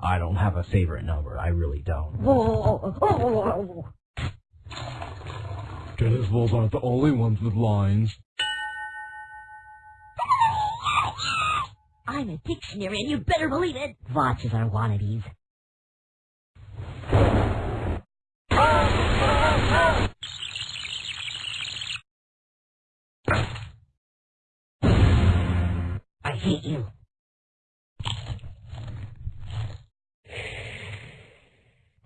I don't have a favorite number. I really don't. Tennis balls aren't the only ones with lines. I'm a dictionary, and you better believe it. Watches are wannabes. I hate you.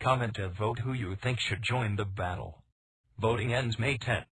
comment and vote who you think should join the battle. Voting ends May 10th.